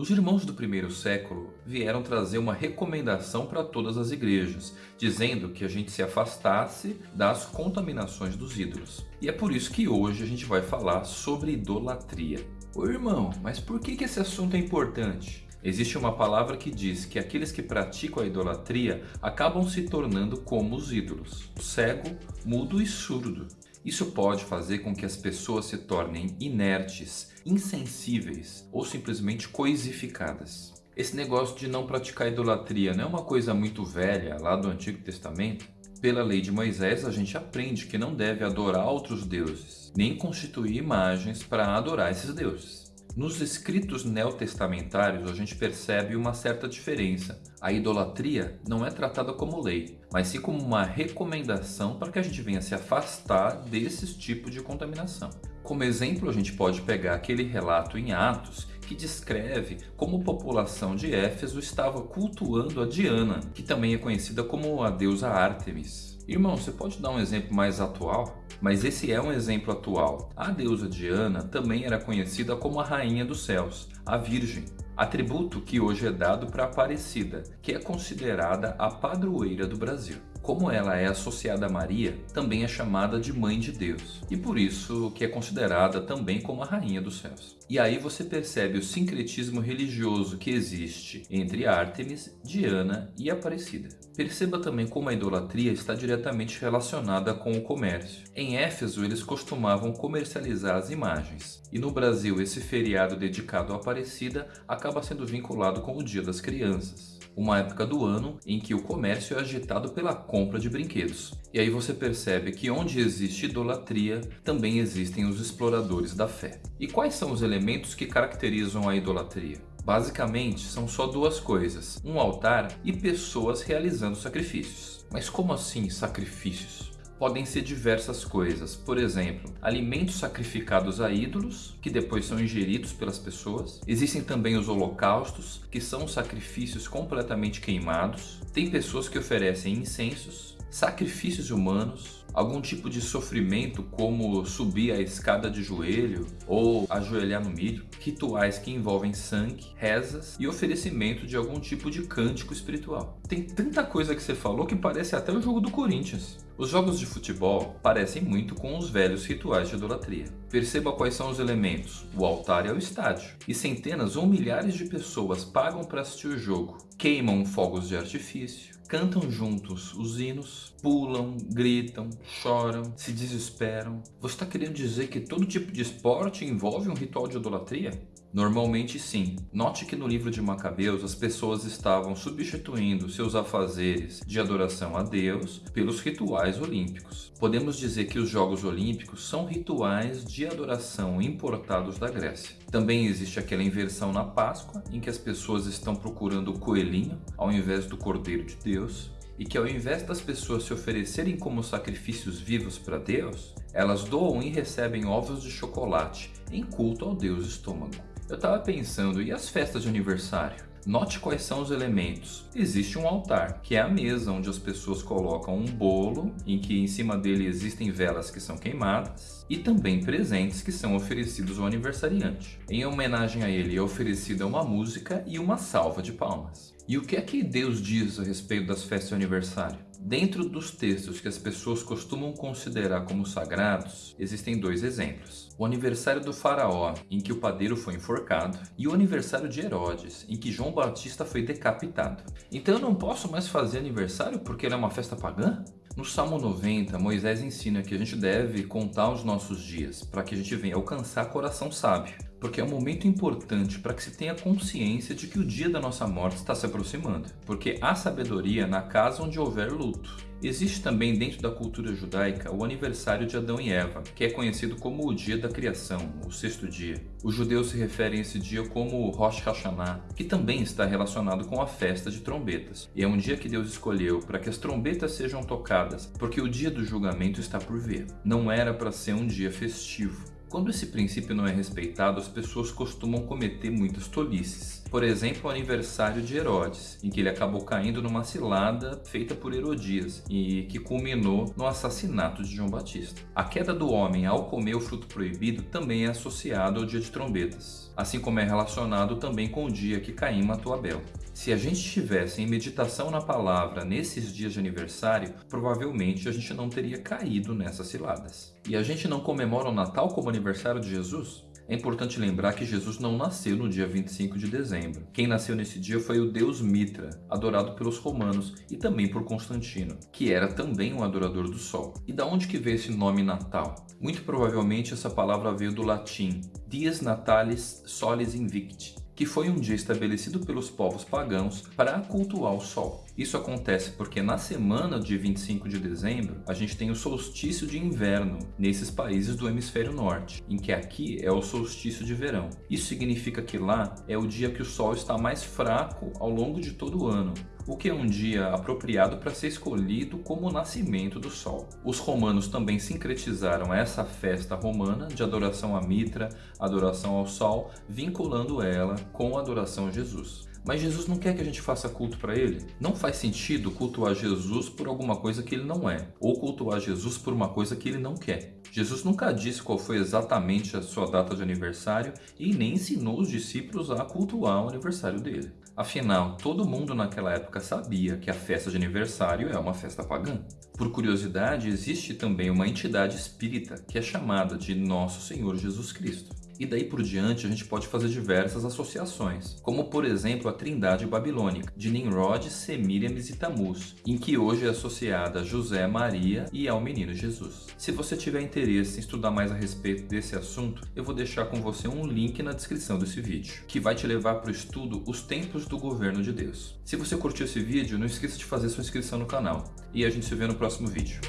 Os irmãos do primeiro século vieram trazer uma recomendação para todas as igrejas, dizendo que a gente se afastasse das contaminações dos ídolos. E é por isso que hoje a gente vai falar sobre idolatria. Ô irmão, mas por que, que esse assunto é importante? Existe uma palavra que diz que aqueles que praticam a idolatria acabam se tornando como os ídolos, cego, mudo e surdo. Isso pode fazer com que as pessoas se tornem inertes, insensíveis ou simplesmente coisificadas. Esse negócio de não praticar idolatria não é uma coisa muito velha lá do Antigo Testamento? Pela lei de Moisés, a gente aprende que não deve adorar outros deuses, nem constituir imagens para adorar esses deuses. Nos escritos neotestamentários, a gente percebe uma certa diferença. A idolatria não é tratada como lei, mas sim como uma recomendação para que a gente venha se afastar desses tipos de contaminação. Como exemplo, a gente pode pegar aquele relato em Atos que descreve como a população de Éfeso estava cultuando a Diana, que também é conhecida como a deusa Ártemis. Irmão, você pode dar um exemplo mais atual? Mas esse é um exemplo atual. A deusa Diana também era conhecida como a Rainha dos Céus, a Virgem, atributo que hoje é dado para Aparecida, que é considerada a padroeira do Brasil. Como ela é associada a Maria, também é chamada de Mãe de Deus, e por isso que é considerada também como a Rainha dos Céus. E aí você percebe o sincretismo religioso que existe entre Ártemis, Diana e Aparecida. Perceba também como a idolatria está diretamente relacionada com o comércio. Em Éfeso, eles costumavam comercializar as imagens, e no Brasil esse feriado dedicado à Aparecida acaba sendo vinculado com o Dia das Crianças uma época do ano em que o comércio é agitado pela compra de brinquedos. E aí você percebe que onde existe idolatria, também existem os exploradores da fé. E quais são os elementos que caracterizam a idolatria? Basicamente, são só duas coisas, um altar e pessoas realizando sacrifícios. Mas como assim sacrifícios? podem ser diversas coisas. Por exemplo, alimentos sacrificados a ídolos, que depois são ingeridos pelas pessoas. Existem também os holocaustos, que são sacrifícios completamente queimados. Tem pessoas que oferecem incensos, sacrifícios humanos, algum tipo de sofrimento como subir a escada de joelho ou ajoelhar no milho, rituais que envolvem sangue, rezas e oferecimento de algum tipo de cântico espiritual. Tem tanta coisa que você falou que parece até o jogo do Corinthians. Os jogos de futebol parecem muito com os velhos rituais de idolatria. Perceba quais são os elementos. O altar é o estádio. E centenas ou milhares de pessoas pagam para assistir o jogo. Queimam fogos de artifício, cantam juntos os hinos, pulam, gritam, choram, se desesperam. Você está querendo dizer que todo tipo de esporte envolve um ritual de idolatria? Normalmente sim. Note que no livro de Macabeus as pessoas estavam substituindo seus afazeres de adoração a Deus pelos rituais olímpicos. Podemos dizer que os Jogos Olímpicos são rituais de adoração importados da Grécia. Também existe aquela inversão na Páscoa, em que as pessoas estão procurando o coelhinho ao invés do Cordeiro de Deus, e que ao invés das pessoas se oferecerem como sacrifícios vivos para Deus, elas doam e recebem ovos de chocolate em culto ao Deus estômago. Eu estava pensando, e as festas de aniversário? Note quais são os elementos. Existe um altar, que é a mesa onde as pessoas colocam um bolo, em que em cima dele existem velas que são queimadas, e também presentes que são oferecidos ao aniversariante. Em homenagem a ele é oferecida uma música e uma salva de palmas. E o que é que Deus diz a respeito das festas de aniversário? Dentro dos textos que as pessoas costumam considerar como sagrados, existem dois exemplos. O aniversário do faraó, em que o padeiro foi enforcado, e o aniversário de Herodes, em que João Batista foi decapitado. Então eu não posso mais fazer aniversário porque ele é uma festa pagã? No Salmo 90, Moisés ensina que a gente deve contar os nossos dias para que a gente venha alcançar coração sábio, porque é um momento importante para que se tenha consciência de que o dia da nossa morte está se aproximando, porque há sabedoria na casa onde houver luto. Existe também dentro da cultura judaica o aniversário de Adão e Eva, que é conhecido como o dia da criação, o sexto dia. Os judeus se referem a esse dia como Rosh Hashanah, que também está relacionado com a festa de trombetas. E é um dia que Deus escolheu para que as trombetas sejam tocadas, porque o dia do julgamento está por vir. Não era para ser um dia festivo. Quando esse princípio não é respeitado, as pessoas costumam cometer muitas tolices. Por exemplo, o aniversário de Herodes, em que ele acabou caindo numa cilada feita por Herodias e que culminou no assassinato de João Batista. A queda do homem ao comer o fruto proibido também é associada ao dia de trombetas. assim como é relacionado também com o dia que Caim matou Abel. Se a gente estivesse em meditação na palavra nesses dias de aniversário, provavelmente a gente não teria caído nessas ciladas. E a gente não comemora o Natal como aniversário de Jesus? É importante lembrar que Jesus não nasceu no dia 25 de dezembro. Quem nasceu nesse dia foi o deus Mitra, adorado pelos romanos e também por Constantino, que era também um adorador do sol. E da onde que veio esse nome Natal? Muito provavelmente essa palavra veio do latim Dies Natalis Solis Invicti, que foi um dia estabelecido pelos povos pagãos para cultuar o sol. Isso acontece porque na semana de 25 de dezembro, a gente tem o solstício de inverno nesses países do hemisfério norte, em que aqui é o solstício de verão. Isso significa que lá é o dia que o sol está mais fraco ao longo de todo o ano, o que é um dia apropriado para ser escolhido como o nascimento do sol. Os romanos também sincretizaram essa festa romana de adoração a Mitra, adoração ao sol, vinculando ela com a adoração a Jesus. Mas Jesus não quer que a gente faça culto para ele. Não faz sentido cultuar Jesus por alguma coisa que ele não é, ou cultuar Jesus por uma coisa que ele não quer. Jesus nunca disse qual foi exatamente a sua data de aniversário e nem ensinou os discípulos a cultuar o aniversário dele. Afinal, todo mundo naquela época sabia que a festa de aniversário é uma festa pagã. Por curiosidade, existe também uma entidade espírita que é chamada de Nosso Senhor Jesus Cristo. E daí por diante a gente pode fazer diversas associações, como por exemplo a Trindade Babilônica, de Nimrod, Semíramis e Tamuz, em que hoje é associada a José, Maria e ao menino Jesus. Se você tiver interesse em estudar mais a respeito desse assunto, eu vou deixar com você um link na descrição desse vídeo, que vai te levar para o estudo Os Tempos do Governo de Deus. Se você curtiu esse vídeo, não esqueça de fazer sua inscrição no canal, e a gente se vê no próximo vídeo.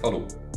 Falou!